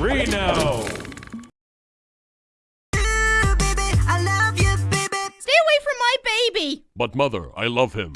Reno! Stay away from my baby! But mother, I love him.